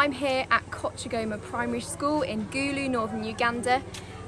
I'm here at Kochigoma Primary School in Gulu, northern Uganda,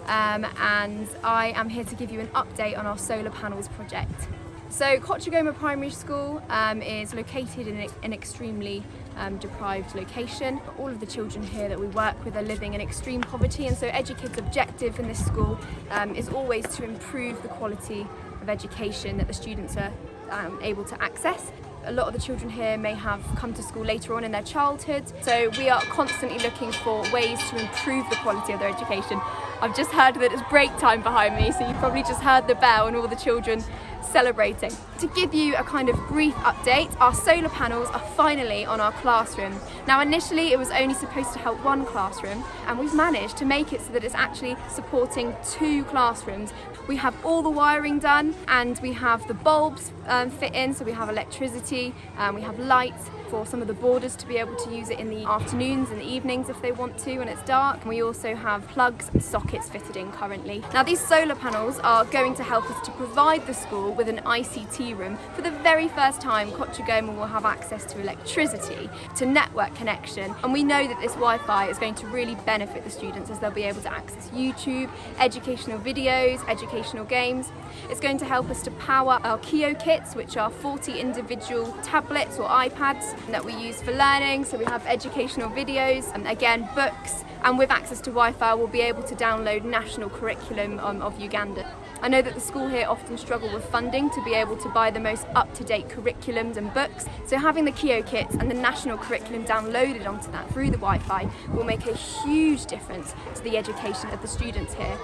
um, and I am here to give you an update on our solar panels project. So Kochigoma Primary School um, is located in an extremely um, deprived location. All of the children here that we work with are living in extreme poverty and so EduKid's objective in this school um, is always to improve the quality of education that the students are um, able to access a lot of the children here may have come to school later on in their childhood so we are constantly looking for ways to improve the quality of their education. I've just heard that it's break time behind me so you probably just heard the bell and all the children celebrating. To give you a kind of brief update, our solar panels are finally on our classroom. Now initially it was only supposed to help one classroom and we've managed to make it so that it's actually supporting two classrooms. We have all the wiring done and we have the bulbs um, fit in so we have electricity, um, we have lights for some of the boarders to be able to use it in the afternoons and the evenings if they want to when it's dark. And we also have plugs and sockets fitted in currently. Now these solar panels are going to help us to provide the school with an ICT room. For the very first time Kochigoma will have access to electricity, to network connection and we know that this Wi-Fi is going to really benefit the students as they'll be able to access YouTube, educational videos, educational games. It's going to help us to power our Kio kits which are 40 individual tablets or iPads that we use for learning. So we have educational videos and again books and with access to Wi-Fi we'll be able to download national curriculum um, of Uganda. I know that the school here often struggle with funding to be able to buy the most up-to-date curriculums and books so having the Kio kits and the national curriculum downloaded onto that through the Wi-Fi will make a huge difference to the education of the students here.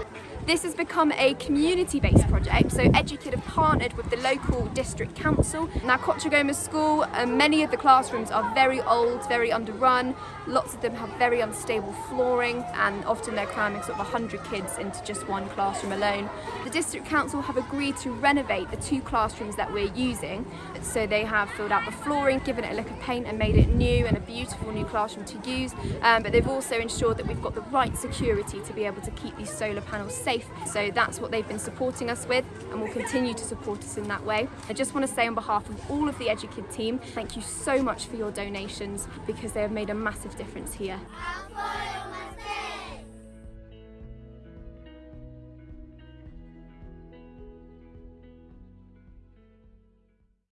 This has become a community-based project, so EduKid have partnered with the local district council. Now Kochigoma School, um, many of the classrooms are very old, very underrun, lots of them have very unstable flooring and often they're cramming sort of 100 kids into just one classroom alone. The district council have agreed to renovate the two classrooms that we're using, so they have filled out the flooring, given it a lick of paint and made it new and a beautiful new classroom to use, um, but they've also ensured that we've got the right security to be able to keep these solar panels safe So that's what they've been supporting us with and will continue to support us in that way. I just want to say on behalf of all of the EduKid team, thank you so much for your donations because they have made a massive difference here.